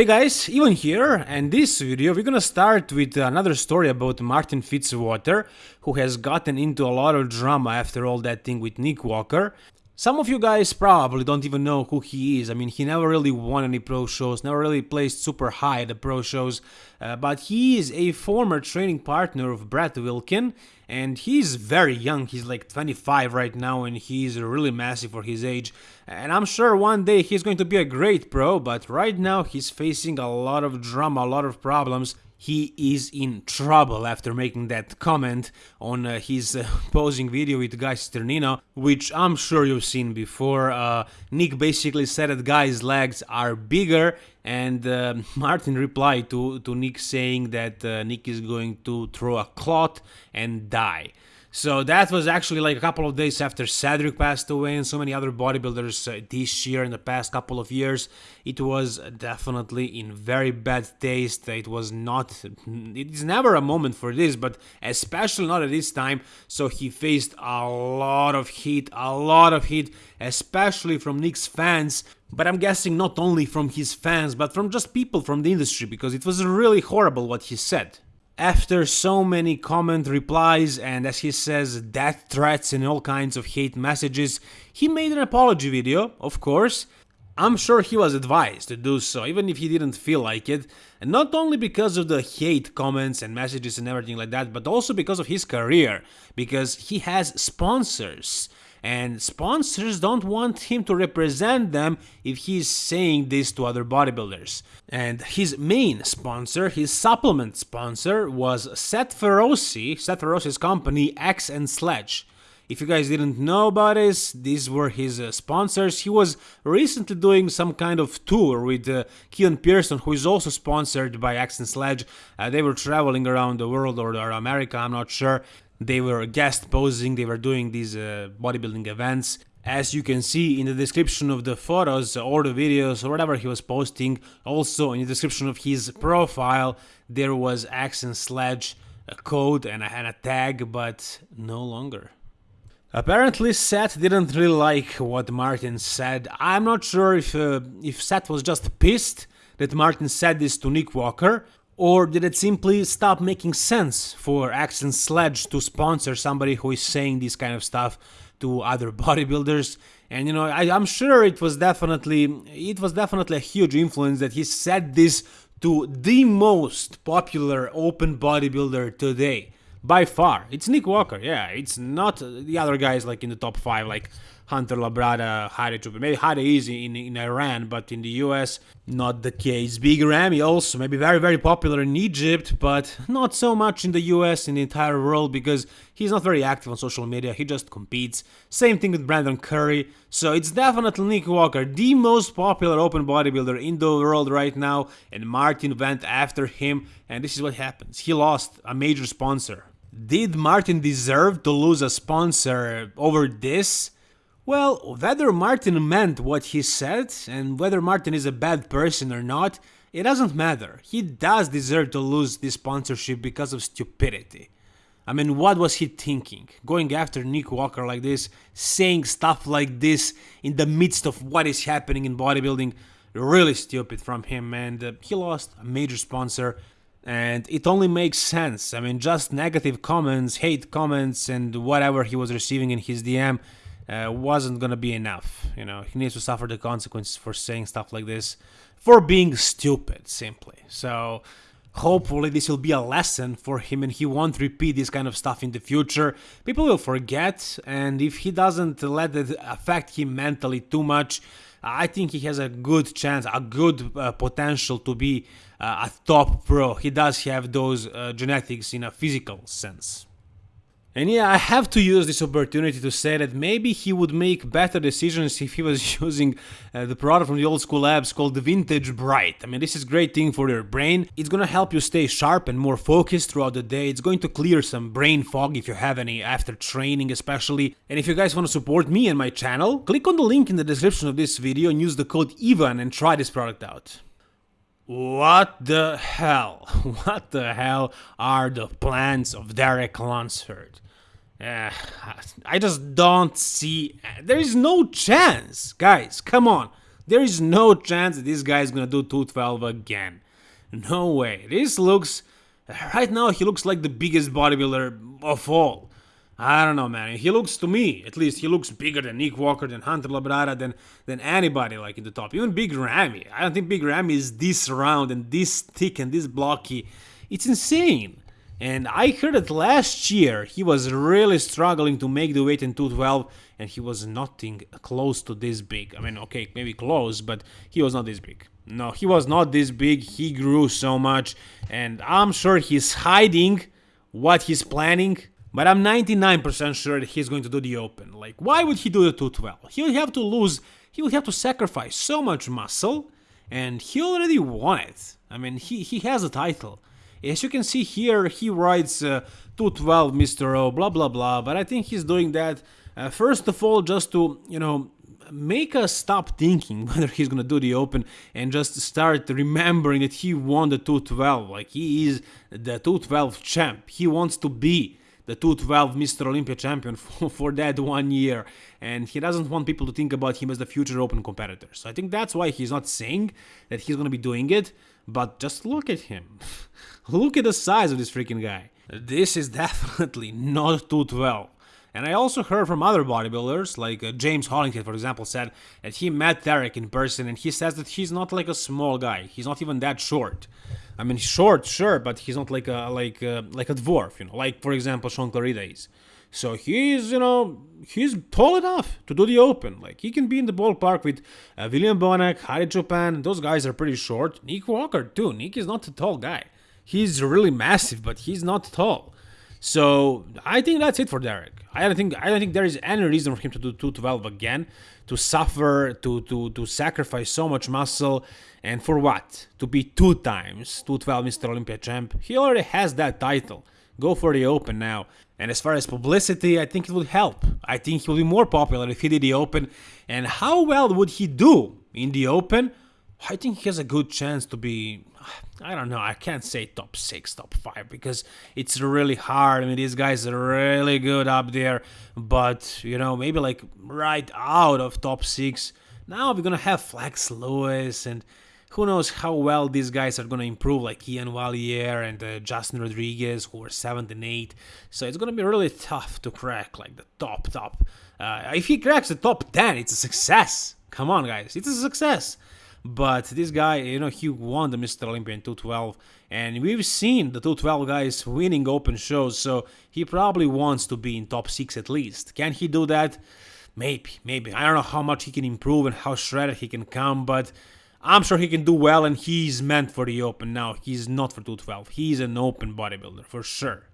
Hey guys, Ivan here, and this video we're gonna start with another story about Martin Fitzwater, who has gotten into a lot of drama after all that thing with Nick Walker. Some of you guys probably don't even know who he is. I mean, he never really won any pro shows, never really placed super high at the pro shows, uh, but he is a former training partner of Brett Wilkin, and he's very young. He's like 25 right now, and he's really massive for his age. And I'm sure one day he's going to be a great pro, but right now he's facing a lot of drama, a lot of problems he is in trouble after making that comment on uh, his uh, posing video with Guy Cisternino, which I'm sure you've seen before. Uh, Nick basically said that Guy's legs are bigger, and uh, Martin replied to, to Nick saying that uh, Nick is going to throw a clot and die. So that was actually like a couple of days after Cedric passed away and so many other bodybuilders uh, this year in the past couple of years. It was definitely in very bad taste. It was not, it is never a moment for this, but especially not at this time. So he faced a lot of heat, a lot of heat, especially from Nick's fans. But I'm guessing not only from his fans, but from just people from the industry, because it was really horrible what he said. After so many comment replies and as he says death threats and all kinds of hate messages, he made an apology video, of course. I'm sure he was advised to do so, even if he didn't feel like it, and not only because of the hate comments and messages and everything like that, but also because of his career, because he has sponsors and sponsors don't want him to represent them if he's saying this to other bodybuilders. And his main sponsor, his supplement sponsor, was Seth Feroce, Seth Feroce's company Axe and Sledge. If you guys didn't know about this, these were his uh, sponsors. He was recently doing some kind of tour with uh, Pearson, who is also sponsored by Axe and Sledge. Uh, they were traveling around the world or, or America, I'm not sure. They were guest posing, they were doing these uh, bodybuilding events. As you can see in the description of the photos or the videos or whatever he was posting, also in the description of his profile, there was Axe and Sledge, a code and a, tag, but no longer. Apparently Seth didn't really like what Martin said. I'm not sure if, uh, if Seth was just pissed that Martin said this to Nick Walker, or did it simply stop making sense for and Sledge to sponsor somebody who is saying this kind of stuff to other bodybuilders? And you know, I, am sure it was definitely it was definitely a huge influence that he said this to the most popular open bodybuilder today by far. It's Nick Walker, yeah. It's not the other guys like in the top five, like Hunter Labrada, Hadi Choopan. Maybe Hadi is in, in Iran, but in the US, not the case. Big Ramy also, maybe very, very popular in Egypt, but not so much in the US, in the entire world, because he's not very active on social media, he just competes. Same thing with Brandon Curry. So it's definitely Nick Walker, the most popular open bodybuilder in the world right now, and Martin went after him, and this is what happens. He lost a major sponsor. Did Martin deserve to lose a sponsor over this? Well, whether Martin meant what he said, and whether Martin is a bad person or not, it doesn't matter. He does deserve to lose this sponsorship because of stupidity. I mean, what was he thinking? Going after Nick Walker like this, saying stuff like this in the midst of what is happening in bodybuilding, really stupid from him, and uh, he lost a major sponsor. And it only makes sense. I mean, just negative comments, hate comments, and whatever he was receiving in his DM uh, wasn't gonna be enough. You know, he needs to suffer the consequences for saying stuff like this, for being stupid, simply. So hopefully this will be a lesson for him and he won't repeat this kind of stuff in the future. People will forget, and if he doesn't let it affect him mentally too much, I think he has a good chance, a good uh, potential to be uh, a top pro. He does have those uh, genetics in a physical sense. And yeah, I have to use this opportunity to say that maybe he would make better decisions if he was using uh, the product from the old school labs called the Vintage Brain. I mean, this is great thing for your brain. It's gonna help you stay sharp and more focused throughout the day. It's going to clear some brain fog if you have any after training especially. And if you guys want to support me and my channel, click on the link in the description of this video and use the code EVAN and try this product out. What the hell? What the hell are the plans of Derek Lunsford? Uh, I just don't see. There is no chance, guys. Come on. There is no chance that this guy is gonna do 212 again. No way. This looks. Right now, he looks like the biggest bodybuilder of all. I don't know, man. He looks to me, at least, he looks bigger than Nick Walker, than Hunter Labrada, than than anybody like in the top. Even Big Ramy. I don't think Big Ramy is this round and this thick and this blocky. It's insane. And I heard that last year he was really struggling to make the weight in 212 and he was nothing close to this big. I mean, okay, maybe close, but he was not this big. No, he was not this big. He grew so much and I'm sure he's hiding what he's planning but I'm 99% sure that he's going to do the open. Like, why would he do the 212? He would have to lose, he would have to sacrifice so much muscle, and he already won it. I mean, he, he has a title. As you can see here, he writes uh, 212 Mr. O, blah blah blah, but I think he's doing that uh, first of all just to, you know, make us stop thinking whether he's gonna do the open and just start remembering that he won the 212 like he is the 212 champ he wants to be the 212 Mr. Olympia champion for, for that one year, and he doesn't want people to think about him as the future open competitor. So I think that's why he's not saying that he's gonna be doing it, but just look at him. look at the size of this freaking guy. This is definitely not 212. And I also heard from other bodybuilders, like uh, James Hollingshead, for example, said that he met Derek in person and he says that he's not like a small guy. He's not even that short. I mean, short, sure, but he's not like a like a, like a dwarf, you know, like for example Shaun Clarida is. So he's, you know, he's tall enough to do the open. Like he can be in the ballpark with uh, William Bonac, Hadi Choopan. Those guys are pretty short. Nick Walker too. Nick is not a tall guy. He's really massive, but he's not tall. So I think that's it for Derek. I don't think I don't think there is any reason for him to do 212 again, to suffer, to to to sacrifice so much muscle, and for what? To be two times 212 Mr. Olympia champ. He already has that title. Go for the Open now. And as far as publicity, I think it would help. I think he will be more popular if he did the Open. And how well would he do in the Open? I think he has a good chance to be I don't know, I can't say top 6, top 5 because it's really hard. I mean, these guys are really good up there, but you know, maybe like right out of top 6. Now we're gonna have Flex Lewis and who knows how well these guys are gonna improve, like Iain Valliere and uh, Justin Rodriguez, who are 7th and 8. So it's gonna be really tough to crack like the top, top. Uh, if he cracks the top 10, it's a success. Come on, guys, it's a success. But this guy, you know, he won the Mr. Olympia in 212, and we've seen the 212 guys winning open shows, so he probably wants to be in top 6 at least. Can he do that? Maybe, maybe. I don't know how much he can improve and how shredded he can come, but I'm sure he can do well, and he's meant for the open now. He's not for 212. He's an open bodybuilder, for sure.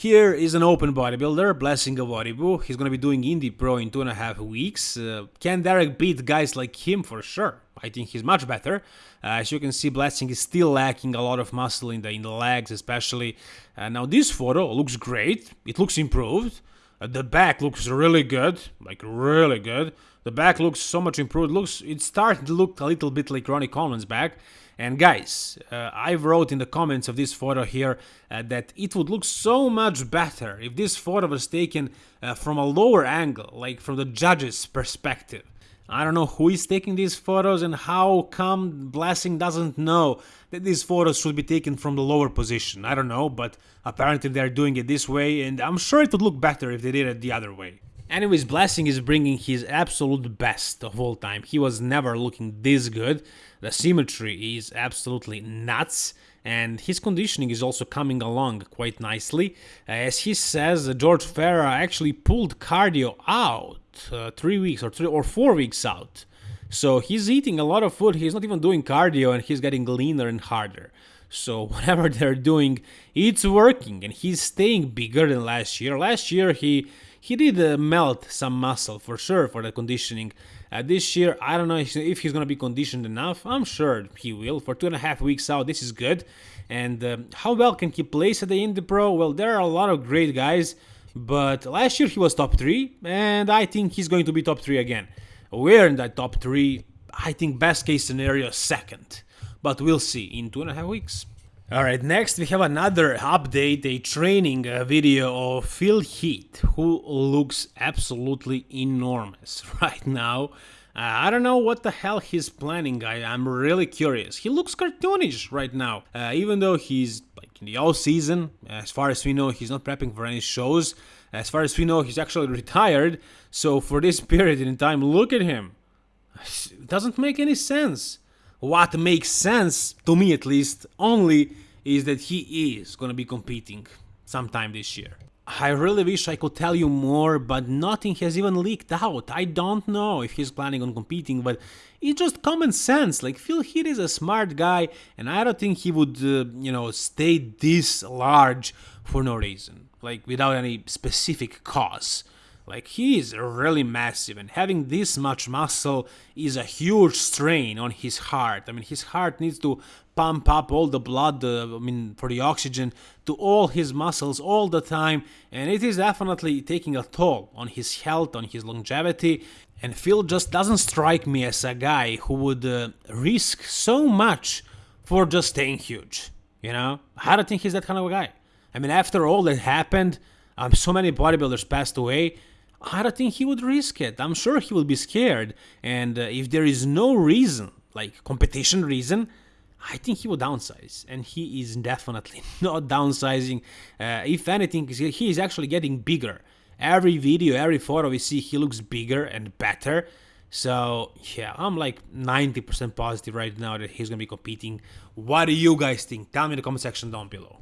Here is an open bodybuilder, Blessing Awodibu. He's to be doing Indy Pro in two and a half weeks. Uh, can Derek beat guys like him? For sure. I think he's much better. Uh, as you can see, Blessing is still lacking a lot of muscle in the in the legs, especially. Uh, now this photo looks great. It looks improved. Uh, the back looks really good, like really good. The back looks so much improved. Looks it's starting to look a little bit like Ronnie Coleman's back. And guys, uh, I wrote in the comments of this photo here uh, that it would look so much better if this photo was taken uh, from a lower angle, like from the judge's perspective. I don't know who is taking these photos and how come Blessing doesn't know that these photos should be taken from the lower position. I don't know, but apparently they're doing it this way and I'm sure it would look better if they did it the other way. Anyways, Blessing is bringing his absolute best of all time. He was never looking this good. The symmetry is absolutely nuts and his conditioning is also coming along quite nicely. As he says, George Farah actually pulled cardio out uh, three weeks or three or four weeks out. So he's eating a lot of food. He's not even doing cardio, and he's getting leaner and harder. So whatever they're doing, it's working, and he's staying bigger than last year. Last year he he did uh, melt some muscle for sure for the conditioning. Uh, this year, I don't know if he's going to be conditioned enough. I'm sure he will. For two and a half weeks out, this is good. And um, how well can he place at the Indy Pro? Well, there are a lot of great guys, but last year he was top three, and I think he's going to be top three again. We're in that top three. I think best case scenario second, but we'll see in two and a half weeks. Alright, next we have another update, a training uh, video of Phil Heath, who looks absolutely enormous right now. I don't know what the hell he's planning, I, I'm really curious. He looks cartoonish right now, uh, even though he's like in the all season. As far as we know, he's not prepping for any shows. As far as we know, he's actually retired. So for this period in time, look at him. It doesn't make any sense. What makes sense, to me at least, only is that he is gonna be competing sometime this year. I really wish I could tell you more, but nothing has even leaked out. I don't know if he's planning on competing, but it's just common sense. Like, Phil Heath is a smart guy, and I don't think he would, uh, you know, stay this large for no reason, like, without any specific cause. Like, he is really massive, and having this much muscle is a huge strain on his heart. I mean, his heart needs to pump up all the blood, uh, I mean, for the oxygen to all his muscles all the time, and it is definitely taking a toll on his health, on his longevity. And Phil just doesn't strike me as a guy who would uh, risk so much for just staying huge. You know, I don't think he's that kind of a guy. I mean, after all that happened, um, so many bodybuilders passed away. I don't think he would risk it. I'm sure he will be scared. And uh, if there is no reason, like competition reason, I think he will downsize. And he is definitely not downsizing. Uh, if anything, he is actually getting bigger. Every video, every photo we see, he looks bigger and better. So, yeah, I'm like 90% positive right now that he's going to be competing. What do you guys think? Tell me in the comment section down below.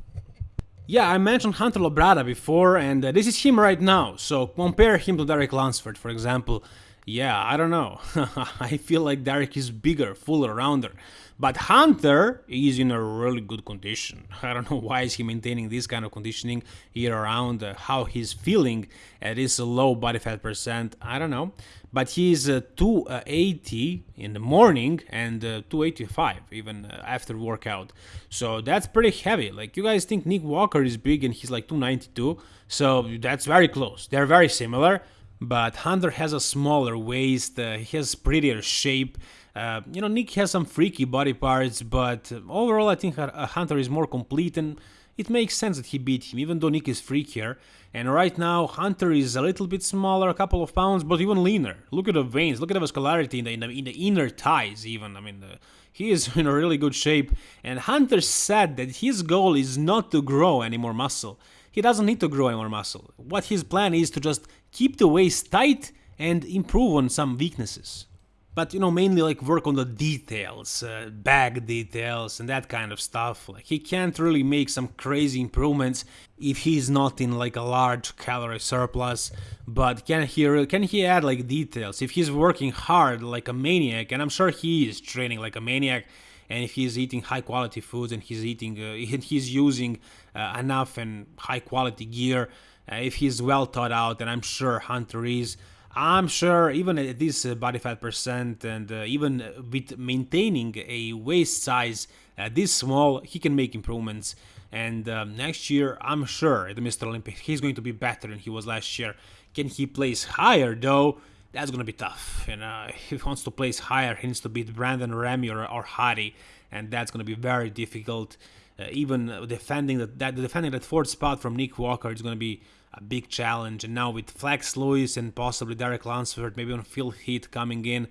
Yeah, I mentioned Hunter Labrada before, and uh, this is him right now. So compare him to Derek Lunsford, for example. Yeah, I don't know. I feel like Derek is bigger, fuller, rounder. But Hunter is in a really good condition. I don't know why is he maintaining this kind of conditioning year around, uh, how he's feeling at this low body fat percent, I don't know. But he's uh, 280 in the morning and uh, 285 even uh, after workout. So that's pretty heavy. Like you guys think Nick Walker is big and he's like 292. So that's very close. They're very similar but Hunter has a smaller waist, uh, he has prettier shape. Uh, you know, Nick has some freaky body parts, but overall I think Hunter is more complete and it makes sense that he beat him, even though Nick is freakier. And right now, Hunter is a little bit smaller, a couple of pounds, but even leaner. Look at the veins, look at the vascularity in the, in the, in the inner thighs even. I mean, the, he is in a really good shape. And Hunter said that his goal is not to grow any more muscle. He doesn't need to grow any more muscle. What his plan is to just keep the waist tight and improve on some weaknesses. But you know, mainly like work on the details, uh, bag details and that kind of stuff. Like he can't really make some crazy improvements if he's not in like a large calorie surplus. But can he can he add like details if he's working hard like a maniac? And I'm sure he is training like a maniac and if he's eating high quality foods and he's eating uh, he's using uh, enough and high quality gear. Uh, if he's well thought out and i'm sure hunter is i'm sure even at this uh, body fat percent and uh, even with maintaining a waist size uh, this small he can make improvements. And um, next year i'm sure at the mr olympia he's going to be better than he was last year. Can he place higher though that's gonna be tough. You know, if he wants to place higher, he needs to beat Brandon Ramy or, or Hadi, and that's gonna be very difficult. Uh, even defending that, that defending that fourth spot from Nick Walker is gonna be a big challenge. And now with Flex Lewis and possibly Derek Lunsford, maybe on Phil Heath coming in,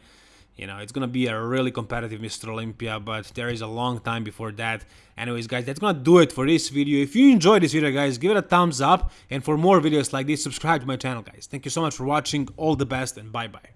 you know, it's gonna be a really competitive Mr. Olympia, but there is a long time before that. Anyways, guys, that's gonna do it for this video. If you enjoyed this video, guys, give it a thumbs up. And for more videos like this, subscribe to my channel, guys. Thank you so much for watching. All the best and bye-bye.